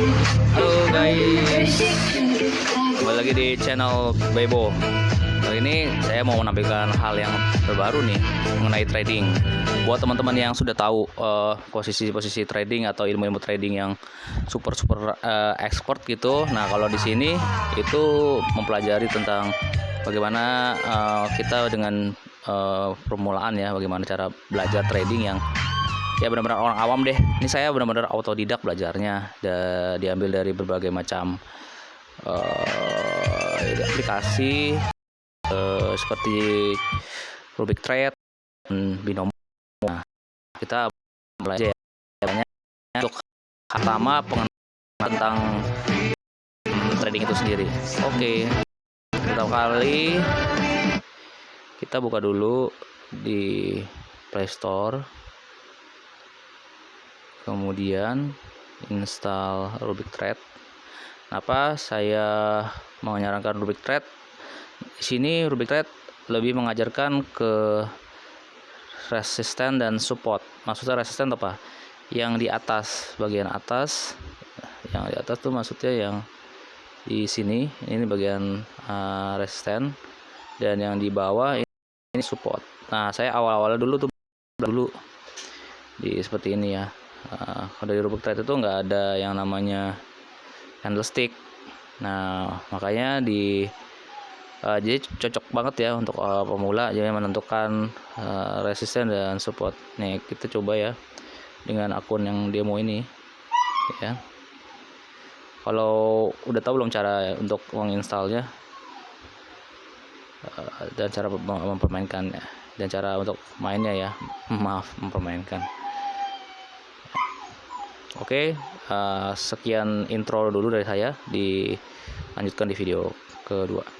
Halo guys, kembali lagi di channel Bebo. Kali ini saya mau menampilkan hal yang terbaru nih mengenai trading. Buat teman-teman yang sudah tahu eh, posisi-posisi trading atau ilmu-ilmu trading yang super super eh, expert gitu. Nah kalau di sini itu mempelajari tentang bagaimana eh, kita dengan eh, permulaan ya, bagaimana cara belajar trading yang ya benar-benar orang awam deh. Ini saya benar-benar autodidak belajarnya. Da- diambil dari berbagai macam eh, aplikasi eh, seperti Rubik Trade dan Binomo. Nah, kita belajar ya, banyak untuk pertama pengenalan tentang trading itu sendiri. Oke pertama kali kita buka dulu di Play Store kemudian install Rubik Thread. Kenapa saya menyarankan Rubik Thread? Di sini Rubik Thread lebih mengajarkan ke resisten dan support. Maksudnya resisten apa? Yang di atas, bagian atas. Yang di atas tuh maksudnya yang di sini, ini bagian uh, resisten dan yang di bawah ini, ini support. Nah, saya awal-awal dulu tuh dulu di seperti ini ya uh, kalau di itu nggak ada yang namanya candlestick nah makanya di uh, jadi cocok banget ya untuk uh, pemula. Jadi menentukan uh, resisten dan support. Nih kita coba ya dengan akun yang demo ini ya. Kalau udah tahu belum cara untuk menginstalnya dan cara mempermainkannya dan cara untuk mainnya ya maaf mempermainkan Oke, uh, sekian intro dulu dari saya. Dilanjutkan di video kedua.